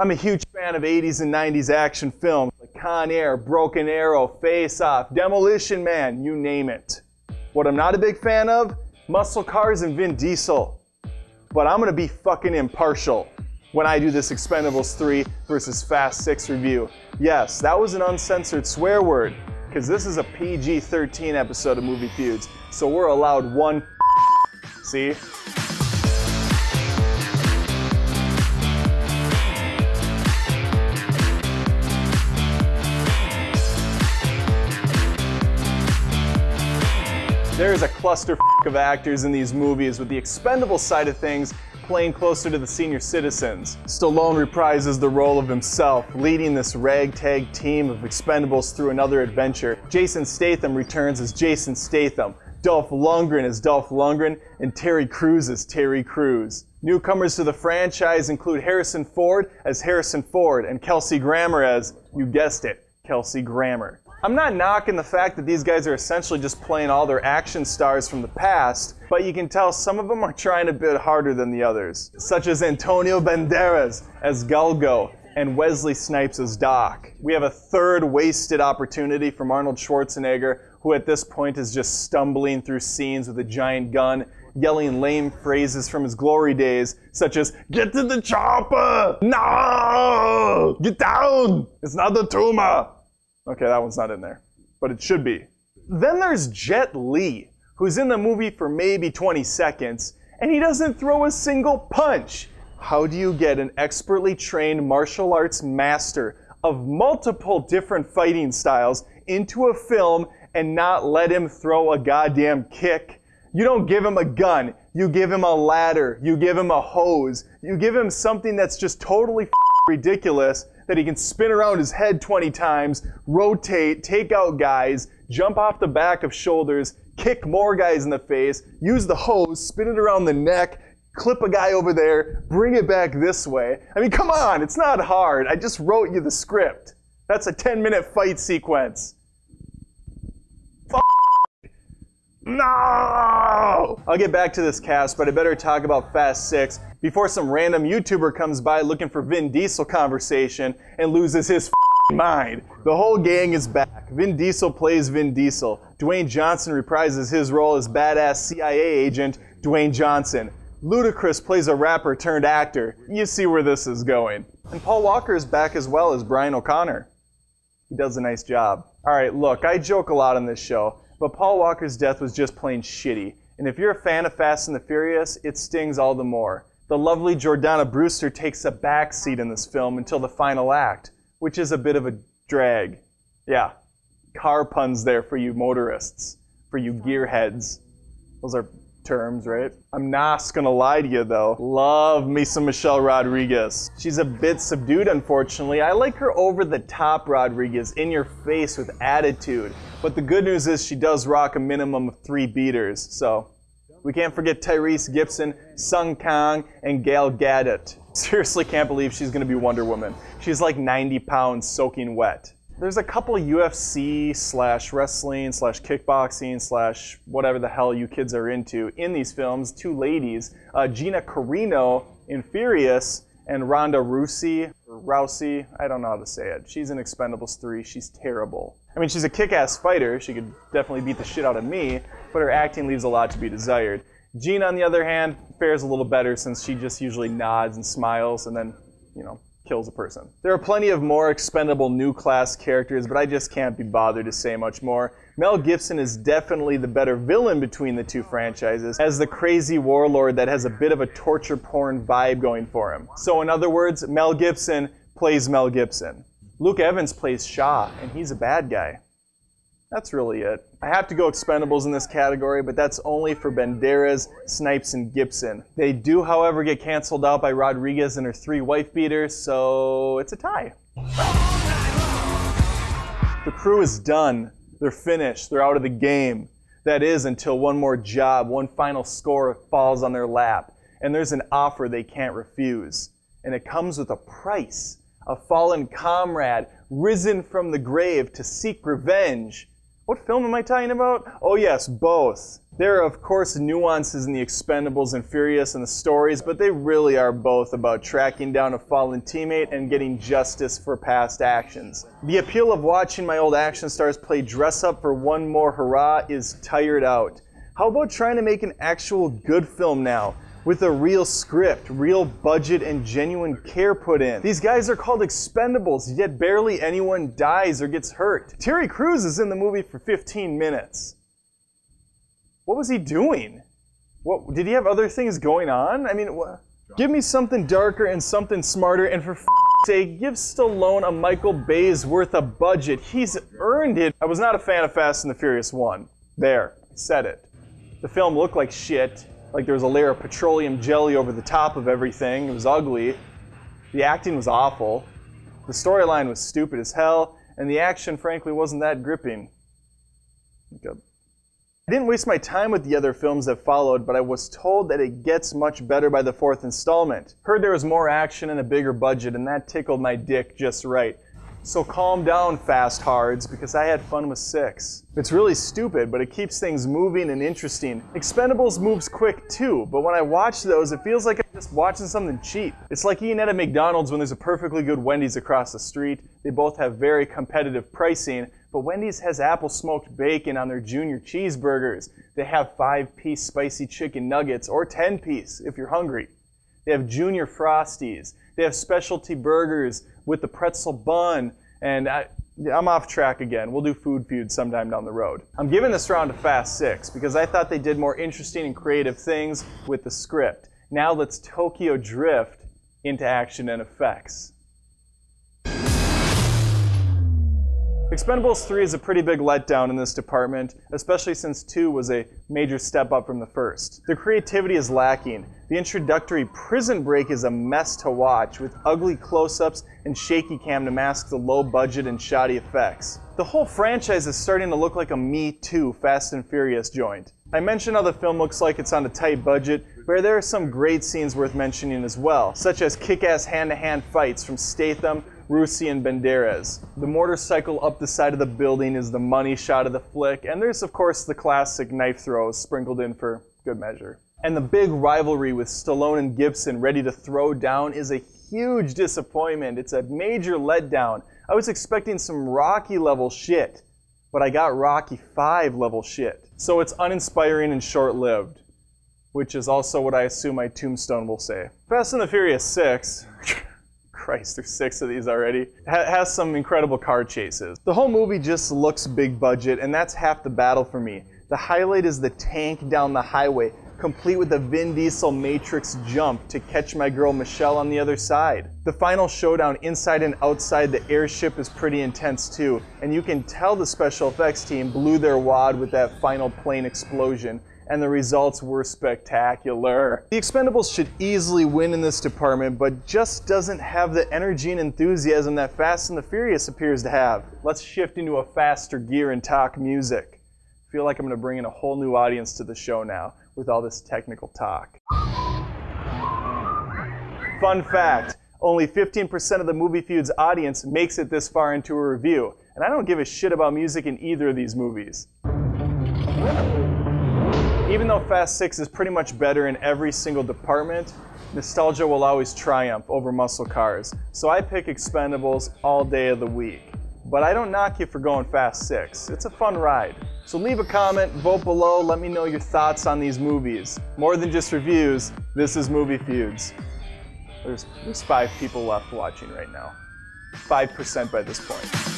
I'm a huge fan of 80s and 90s action films like Con Air, Broken Arrow, Face Off, Demolition Man, you name it. What I'm not a big fan of? Muscle cars and Vin Diesel. But I'm gonna be fucking impartial when I do this Expendables 3 versus Fast 6 review. Yes, that was an uncensored swear word, because this is a PG-13 episode of Movie Feuds, so we're allowed one See? Is a cluster of actors in these movies with the expendable side of things playing closer to the senior citizens. Stallone reprises the role of himself, leading this ragtag team of expendables through another adventure. Jason Statham returns as Jason Statham. Dolph Lundgren as Dolph Lundgren, and Terry Crews as Terry Crews. Newcomers to the franchise include Harrison Ford as Harrison Ford and Kelsey Grammer as, you guessed it, Kelsey Grammer. I'm not knocking the fact that these guys are essentially just playing all their action stars from the past, but you can tell some of them are trying a bit harder than the others, such as Antonio Banderas as Galgo and Wesley Snipes as Doc. We have a third wasted opportunity from Arnold Schwarzenegger, who at this point is just stumbling through scenes with a giant gun, yelling lame phrases from his glory days, such as, Get to the chopper! No! Get down! It's not the tumor! Okay, that one's not in there, but it should be. Then there's Jet Li, who's in the movie for maybe 20 seconds, and he doesn't throw a single punch. How do you get an expertly trained martial arts master of multiple different fighting styles into a film and not let him throw a goddamn kick? You don't give him a gun. You give him a ladder. You give him a hose. You give him something that's just totally ridiculous that he can spin around his head 20 times, rotate, take out guys, jump off the back of shoulders, kick more guys in the face, use the hose, spin it around the neck, clip a guy over there, bring it back this way. I mean, come on, it's not hard. I just wrote you the script. That's a 10 minute fight sequence. No! I'll get back to this cast, but I better talk about Fast 6 before some random YouTuber comes by looking for Vin Diesel conversation and loses his mind. The whole gang is back. Vin Diesel plays Vin Diesel. Dwayne Johnson reprises his role as badass CIA agent Dwayne Johnson. Ludacris plays a rapper turned actor. You see where this is going. And Paul Walker is back as well as Brian O'Conner. He does a nice job. Alright, look, I joke a lot on this show, but Paul Walker's death was just plain shitty. And if you're a fan of Fast and the Furious, it stings all the more. The lovely Jordana Brewster takes a backseat in this film until the final act, which is a bit of a drag. Yeah, car puns there for you motorists, for you gearheads. Those are terms, right? I'm not gonna lie to you though. Love me some Michelle Rodriguez. She's a bit subdued, unfortunately. I like her over the top Rodriguez, in your face with attitude. But the good news is she does rock a minimum of three beaters, so. We can't forget Tyrese Gibson, Sung Kang, and Gail Gadot. Seriously can't believe she's gonna be Wonder Woman. She's like 90 pounds soaking wet there's a couple UFC slash wrestling slash kickboxing slash whatever the hell you kids are into in these films. Two ladies, uh, Gina Carano in Furious and Ronda Rousey, Rousey, I don't know how to say it. She's in Expendables 3. She's terrible. I mean, she's a kick-ass fighter. She could definitely beat the shit out of me, but her acting leaves a lot to be desired. Jean, on the other hand, fares a little better since she just usually nods and smiles and then, you know, kills a person. There are plenty of more expendable new class characters, but I just can't be bothered to say much more. Mel Gibson is definitely the better villain between the two franchises, as the crazy warlord that has a bit of a torture porn vibe going for him. So in other words, Mel Gibson plays Mel Gibson. Luke Evans plays Shaw, and he's a bad guy. That's really it. I have to go Expendables in this category, but that's only for Banderas, Snipes, and Gibson. They do, however, get canceled out by Rodriguez and her three wife beaters, so it's a tie. The crew is done. They're finished. They're out of the game. That is until one more job, one final score falls on their lap, and there's an offer they can't refuse. And it comes with a price. A fallen comrade, risen from the grave to seek revenge what film am I talking about? Oh yes, both. There are, of course, nuances in the Expendables and Furious and the stories, but they really are both about tracking down a fallen teammate and getting justice for past actions. The appeal of watching my old action stars play dress up for one more hurrah is tired out. How about trying to make an actual good film now? With a real script, real budget, and genuine care put in. These guys are called expendables, yet barely anyone dies or gets hurt. Terry Crews is in the movie for 15 minutes. What was he doing? What did he have other things going on? I mean, give me something darker and something smarter, and for sake, give Stallone a Michael Bay's worth of budget. He's earned it. I was not a fan of Fast and the Furious 1. There, said it. The film looked like shit, like there was a layer of petroleum jelly over the top of everything. It was ugly. The acting was awful. The storyline was stupid as hell, and the action, frankly, wasn't that gripping. I didn't waste my time with the other films that followed, but I was told that it gets much better by the fourth installment. Heard there was more action and a bigger budget, and that tickled my dick just right. So calm down, fast hards, because I had fun with six. It's really stupid, but it keeps things moving and interesting. Expendables moves quick too, but when I watch those, it feels like I'm just watching something cheap. It's like eating at a McDonald's when there's a perfectly good Wendy's across the street. They both have very competitive pricing, but Wendy's has apple smoked bacon on their junior cheeseburgers. They have five piece spicy chicken nuggets or 10 piece if you're hungry. They have junior frosties. They have specialty burgers with the pretzel bun. And I, I'm off track again. We'll do food feud sometime down the road. I'm giving this round a fast six because I thought they did more interesting and creative things with the script. Now let's Tokyo drift into action and effects. Expendables 3 is a pretty big letdown in this department, especially since 2 was a major step up from the first. The creativity is lacking. The introductory prison break is a mess to watch, with ugly close-ups and shaky cam to mask the low budget and shoddy effects. The whole franchise is starting to look like a Me Too Fast and Furious joint. I mentioned how the film looks like it's on a tight budget, but there are some great scenes worth mentioning as well, such as kick-ass hand-to-hand fights from Statham, Rousey and Banderas. The motorcycle up the side of the building is the money shot of the flick, and there's of course the classic knife throws sprinkled in for good measure. And the big rivalry with Stallone and Gibson ready to throw down is a huge disappointment. It's a major letdown. I was expecting some Rocky level shit, but I got Rocky 5 level shit. So it's uninspiring and short-lived, which is also what I assume my tombstone will say. Fast and the Furious 6 Christ, there's six of these already. Ha has some incredible car chases. The whole movie just looks big budget, and that's half the battle for me. The highlight is the tank down the highway, complete with a Vin Diesel Matrix jump to catch my girl Michelle on the other side. The final showdown inside and outside the airship is pretty intense too, and you can tell the special effects team blew their wad with that final plane explosion and the results were spectacular. The Expendables should easily win in this department, but just doesn't have the energy and enthusiasm that Fast and the Furious appears to have. Let's shift into a faster gear and talk music. I feel like I'm gonna bring in a whole new audience to the show now with all this technical talk. Fun fact, only 15% of the Movie Feud's audience makes it this far into a review, and I don't give a shit about music in either of these movies. Even though Fast 6 is pretty much better in every single department, nostalgia will always triumph over muscle cars. So I pick Expendables all day of the week. But I don't knock you for going Fast 6. It's a fun ride. So leave a comment, vote below, let me know your thoughts on these movies. More than just reviews, this is Movie Feuds. There's, there's five people left watching right now. 5% by this point.